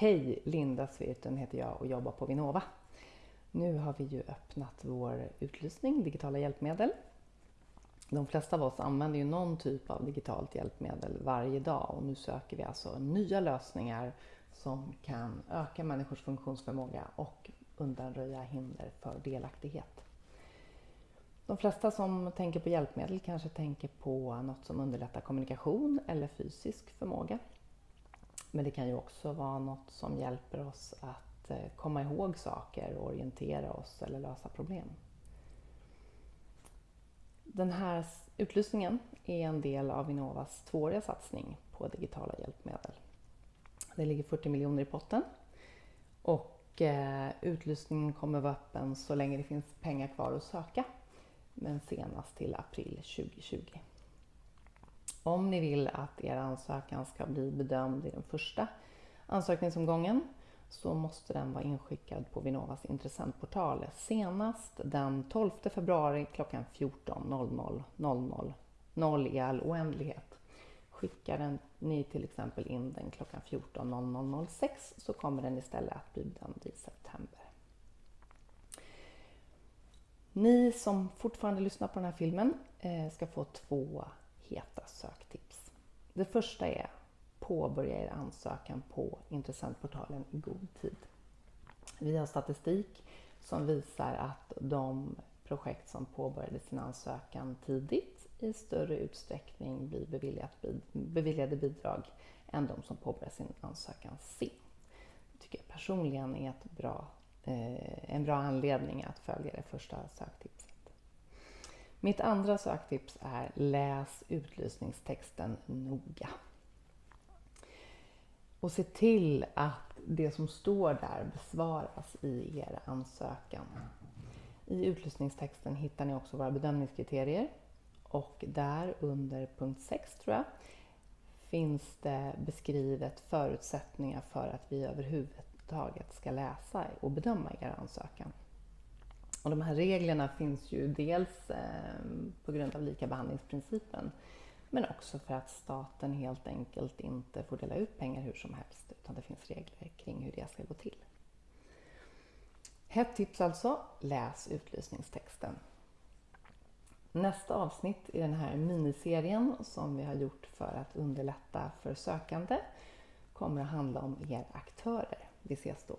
Hej! Linda Svirten heter jag och jobbar på Vinnova. Nu har vi ju öppnat vår utlysning digitala hjälpmedel. De flesta av oss använder ju någon typ av digitalt hjälpmedel varje dag och nu söker vi alltså nya lösningar som kan öka människors funktionsförmåga och undanröja hinder för delaktighet. De flesta som tänker på hjälpmedel kanske tänker på något som underlättar kommunikation eller fysisk förmåga. Men det kan ju också vara något som hjälper oss att eh, komma ihåg saker, och orientera oss eller lösa problem. Den här utlysningen är en del av Vinnovas tvååriga satsning på digitala hjälpmedel. Det ligger 40 miljoner i potten och eh, utlysningen kommer vara öppen så länge det finns pengar kvar att söka, men senast till april 2020. Om ni vill att er ansökan ska bli bedömd i den första ansökningsomgången så måste den vara inskickad på Vinnovas intressentportal senast den 12 februari klockan 14.00 00 i all oändlighet. Skickar den, ni till exempel in den klockan 14.00.06 så kommer den istället att bli bedömd i september. Ni som fortfarande lyssnar på den här filmen eh, ska få två heta söktips. Det första är påbörja er ansökan på intressentportalen i god tid. Vi har statistik som visar att de projekt som påbörjade sin ansökan tidigt i större utsträckning blir beviljade bidrag än de som påbörjar sin ansökan sent. Det tycker jag personligen är ett bra, eh, en bra anledning att följa det första söktipset. Mitt andra söktips är läs utlysningstexten noga. Och se till att det som står där besvaras i er ansökan. I utlysningstexten hittar ni också våra bedömningskriterier och där under punkt 6 tror jag finns det beskrivet förutsättningar för att vi överhuvudtaget ska läsa och bedöma er ansökan. Och de här reglerna finns ju dels eh, på grund av likabehandlingsprincipen men också för att staten helt enkelt inte får dela ut pengar hur som helst utan det finns regler kring hur det ska gå till. Hett tips alltså, läs utlysningstexten. Nästa avsnitt i den här miniserien som vi har gjort för att underlätta för sökande kommer att handla om er aktörer. Vi ses då.